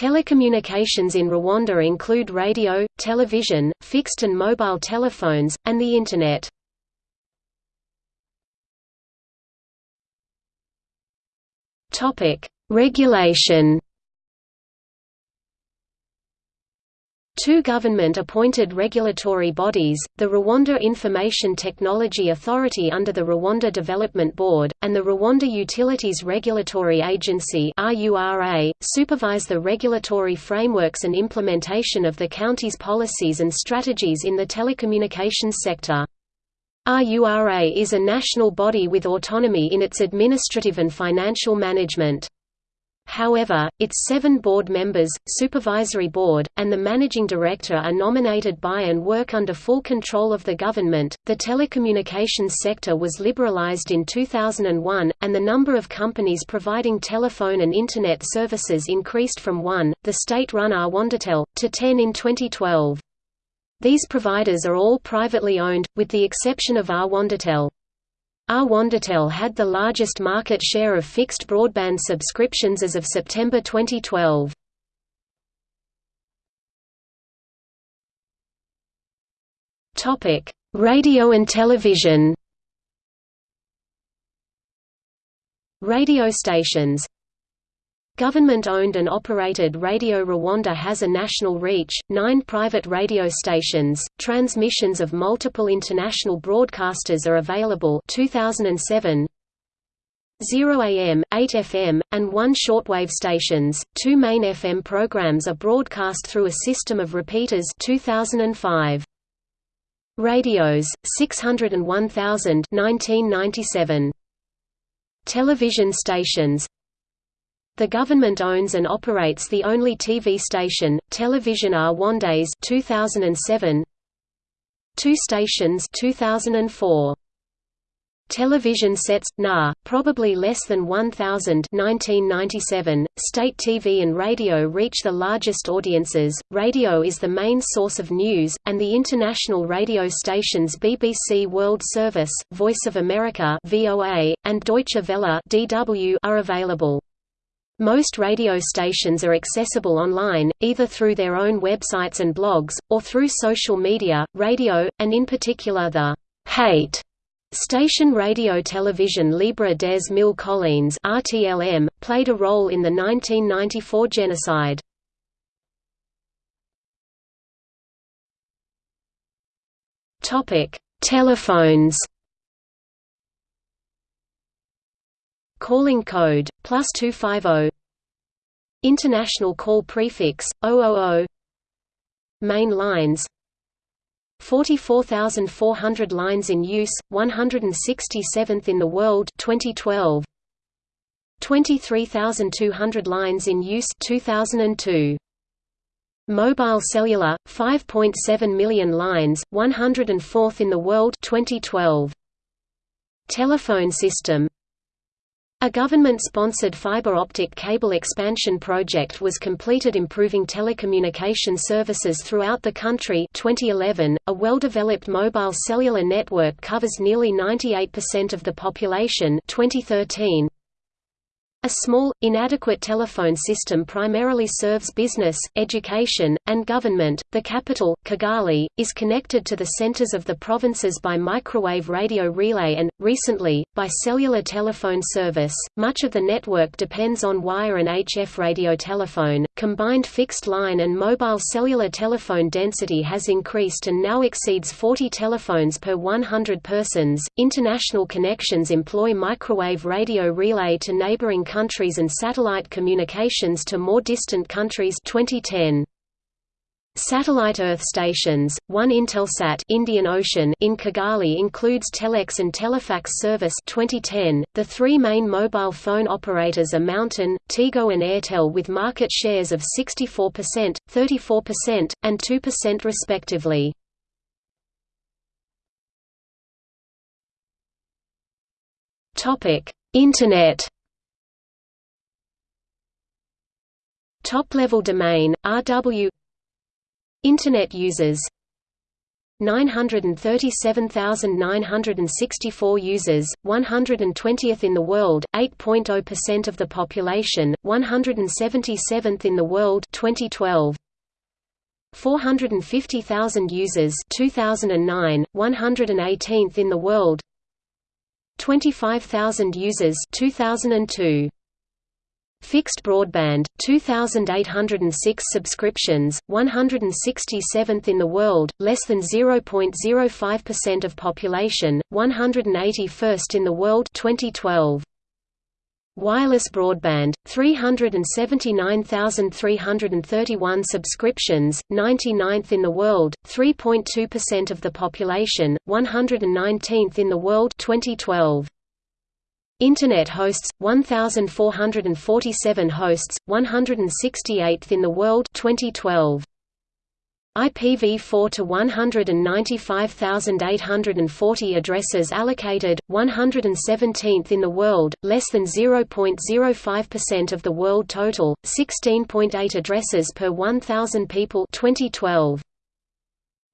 Telecommunications in Rwanda include radio, television, fixed and mobile telephones, and the Internet. Regulation Two government-appointed regulatory bodies, the Rwanda Information Technology Authority under the Rwanda Development Board, and the Rwanda Utilities Regulatory Agency supervise the regulatory frameworks and implementation of the county's policies and strategies in the telecommunications sector. RURA is a national body with autonomy in its administrative and financial management. However, its seven board members, supervisory board, and the managing director are nominated by and work under full control of the government. The telecommunications sector was liberalized in 2001, and the number of companies providing telephone and Internet services increased from 1, the state-run Rwandatel, to 10 in 2012. These providers are all privately owned, with the exception of Rwandatel. Rwandatel had the largest market share of fixed broadband subscriptions as of September 2012. Topic: Radio and television Radio stations Government-owned and operated Radio Rwanda has a national reach, nine private radio stations, transmissions of multiple international broadcasters are available 2007, 0 AM, 8 FM, and 1 shortwave stations. Two main FM programs are broadcast through a system of repeaters 2005. Radios, 601,000 1997. Television stations the government owns and operates the only TV station, Television Rwandaise 2007. Two stations 2004. Television sets NA, probably less than 1000 1997. State TV and radio reach the largest audiences. Radio is the main source of news, and the international radio stations BBC World Service, Voice of America (VOA), and Deutsche Welle (DW) are available. Most radio stations are accessible online, either through their own websites and blogs, or through social media, radio, and in particular the hate Station Radio Television Libre des Mille Collines RTLM, played a role in the 1994 genocide. Telephones Calling code, plus 250 International call prefix, 000 Main lines. 44,400 lines in use, 167th in the world 2012 23,200 lines in use 2002 Mobile cellular 5.7 million lines 104th in the world 2012 Telephone system a government-sponsored fiber optic cable expansion project was completed improving telecommunication services throughout the country 2011. .A well-developed mobile cellular network covers nearly 98% of the population 2013. A small, inadequate telephone system primarily serves business, education, and government. The capital, Kigali, is connected to the centers of the provinces by microwave radio relay and, recently, by cellular telephone service. Much of the network depends on wire and HF radio telephone. Combined fixed line and mobile cellular telephone density has increased and now exceeds 40 telephones per 100 persons. International connections employ microwave radio relay to neighboring countries and satellite communications to more distant countries 2010. Satellite Earth stations, one Intelsat Indian Ocean in Kigali includes Telex and Telefax service 2010. The three main mobile phone operators are Mountain, Tigo and Airtel with market shares of 64%, 34%, and 2% respectively. Topic: Internet Top-level domain, RW Internet users. 937,964 users, 120th in the world, 8.0% of the population, 177th in the world 2012. 450,000 users 2009, 118th in the world. 25,000 users 2002 Fixed broadband, 2,806 subscriptions, 167th in the world, less than 0.05% of population, 181st in the world 2012. Wireless broadband, 379,331 subscriptions, 99th in the world, 3.2% of the population, 119th in the world 2012. Internet hosts 1447 hosts 168th in the world 2012 IPv4 to 195,840 addresses allocated 117th in the world less than 0.05% of the world total 16.8 addresses per 1000 people 2012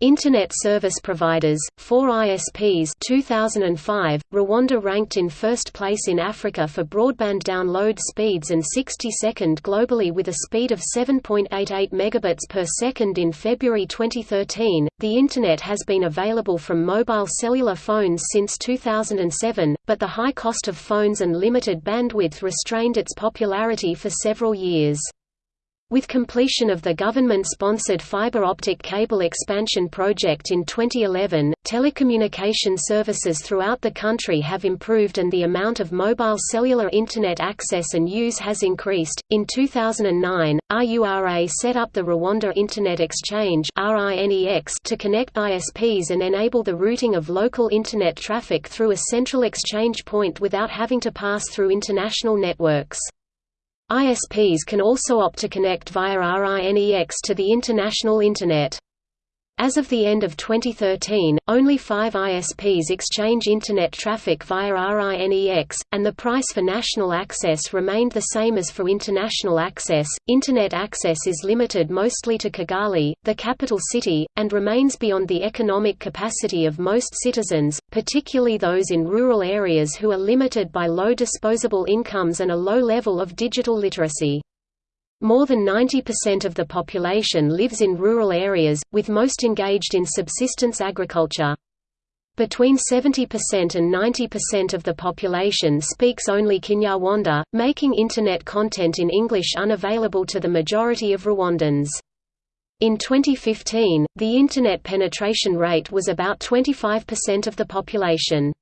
Internet service providers, 4 ISPs 2005, Rwanda ranked in first place in Africa for broadband download speeds and 62nd globally with a speed of 7.88 megabits per second in February 2013. The Internet has been available from mobile cellular phones since 2007, but the high cost of phones and limited bandwidth restrained its popularity for several years. With completion of the government-sponsored fiber optic cable expansion project in 2011, telecommunication services throughout the country have improved and the amount of mobile cellular internet access and use has increased. In 2009, RURA set up the Rwanda Internet Exchange (RINEX) to connect ISPs and enable the routing of local internet traffic through a central exchange point without having to pass through international networks. ISPs can also opt to connect via RINEX to the international Internet. As of the end of 2013, only five ISPs exchange Internet traffic via RINEX, and the price for national access remained the same as for international access. Internet access is limited mostly to Kigali, the capital city, and remains beyond the economic capacity of most citizens, particularly those in rural areas who are limited by low disposable incomes and a low level of digital literacy. More than 90% of the population lives in rural areas, with most engaged in subsistence agriculture. Between 70% and 90% of the population speaks only Kinyarwanda, making Internet content in English unavailable to the majority of Rwandans. In 2015, the Internet penetration rate was about 25% of the population.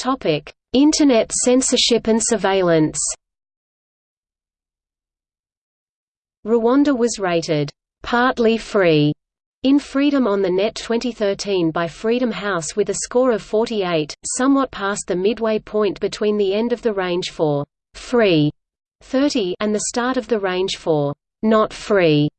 Topic: Internet censorship and surveillance. Rwanda was rated partly free in Freedom on the Net 2013 by Freedom House with a score of 48, somewhat past the midway point between the end of the range for free 30 and the start of the range for not free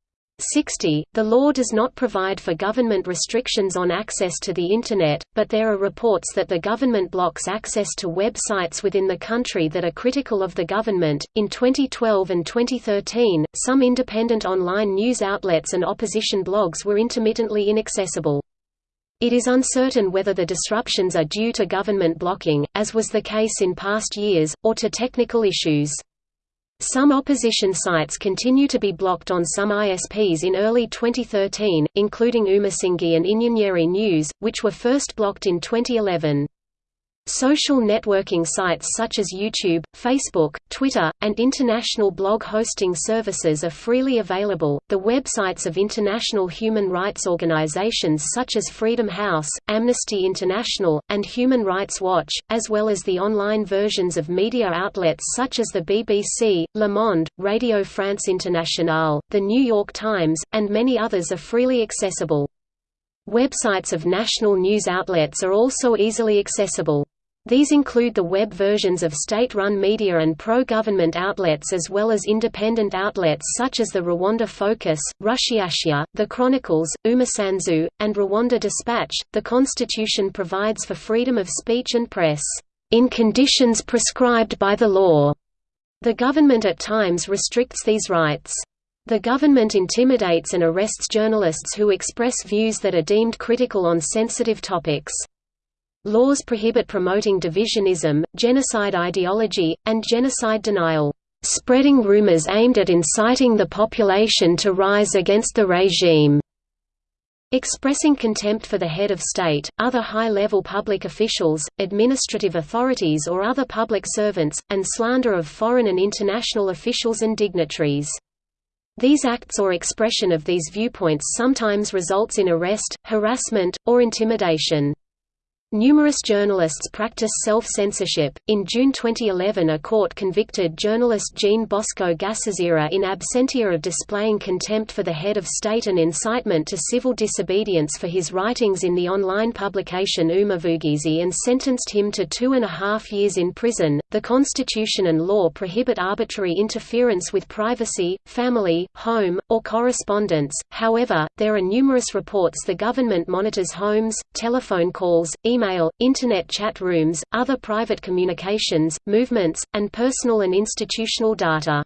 60. The law does not provide for government restrictions on access to the Internet, but there are reports that the government blocks access to websites within the country that are critical of the government. In 2012 and 2013, some independent online news outlets and opposition blogs were intermittently inaccessible. It is uncertain whether the disruptions are due to government blocking, as was the case in past years, or to technical issues. Some opposition sites continue to be blocked on some ISPs in early 2013, including Umusingi and Inyenyeri News, which were first blocked in 2011. Social networking sites such as YouTube, Facebook, Twitter, and international blog hosting services are freely available. The websites of international human rights organizations such as Freedom House, Amnesty International, and Human Rights Watch, as well as the online versions of media outlets such as the BBC, Le Monde, Radio France Internationale, The New York Times, and many others are freely accessible. Websites of national news outlets are also easily accessible. These include the web versions of state-run media and pro-government outlets as well as independent outlets such as the Rwanda Focus, Rushyashya, The Chronicles, Umusanzu, and Rwanda Dispatch. The Constitution provides for freedom of speech and press, in conditions prescribed by the law. The government at times restricts these rights. The government intimidates and arrests journalists who express views that are deemed critical on sensitive topics. Laws prohibit promoting divisionism, genocide ideology, and genocide denial, spreading rumors aimed at inciting the population to rise against the regime. Expressing contempt for the head of state, other high-level public officials, administrative authorities or other public servants, and slander of foreign and international officials and dignitaries. These acts or expression of these viewpoints sometimes results in arrest, harassment, or intimidation. Numerous journalists practice self-censorship. In June 2011, a court convicted journalist Jean Bosco Gasasira in absentia of displaying contempt for the head of state and incitement to civil disobedience for his writings in the online publication Umuvugizi and sentenced him to two and a half years in prison. The Constitution and law prohibit arbitrary interference with privacy, family, home, or correspondence. However, there are numerous reports the government monitors homes, telephone calls, email email, Internet chat rooms, other private communications, movements, and personal and institutional data.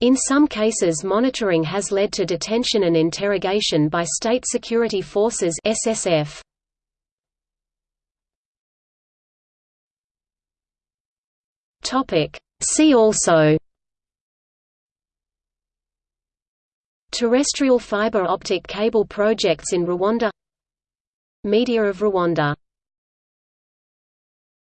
In some cases monitoring has led to detention and interrogation by state security forces SSF. See also Terrestrial fiber optic cable projects in Rwanda Media of Rwanda